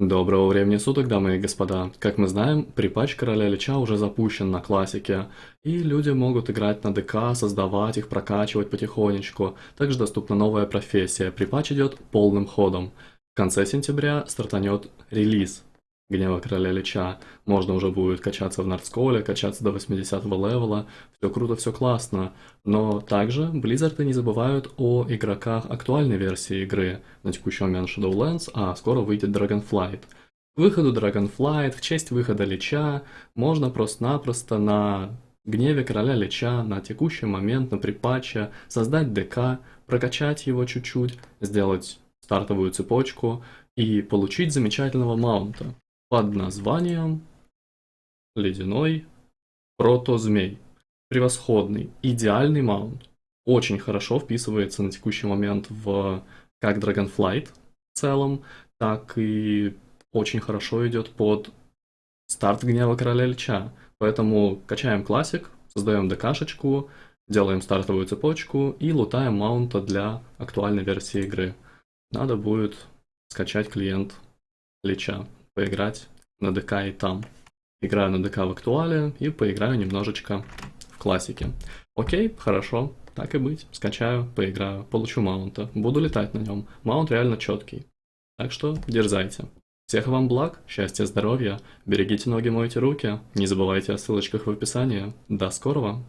Доброго времени суток, дамы и господа. Как мы знаем, припач Короля Лича уже запущен на классике, и люди могут играть на ДК, создавать их, прокачивать потихонечку. Также доступна новая профессия. Припач идет полным ходом. В конце сентября стартанет релиз Гнева Короля Лича. Можно уже будет качаться в Нардсколе, качаться до 80 левела. Все круто, все классно. Но также Blizzard не забывают о игроках актуальной версии игры. На текущий момент Shadowlands, а скоро выйдет Dragonflight. К выходу Dragonflight, в честь выхода Лича, можно просто-напросто на Гневе Короля Лича на текущий момент, на припатче, создать ДК, прокачать его чуть-чуть, сделать стартовую цепочку и получить замечательного маунта под названием Ледяной Протозмей. Превосходный, идеальный маунт. Очень хорошо вписывается на текущий момент в как Dragonflight в целом, так и очень хорошо идет под старт Гнева Короля Лича. Поэтому качаем классик, создаем ДКшечку, делаем стартовую цепочку и лутаем маунта для актуальной версии игры. Надо будет скачать клиент Лича поиграть на ДК и там. Играю на ДК в актуале и поиграю немножечко в классике. Окей, хорошо, так и быть. Скачаю, поиграю, получу маунта. Буду летать на нем. Маунт реально четкий. Так что дерзайте. Всех вам благ, счастья, здоровья, берегите ноги, мойте руки, не забывайте о ссылочках в описании. До скорого!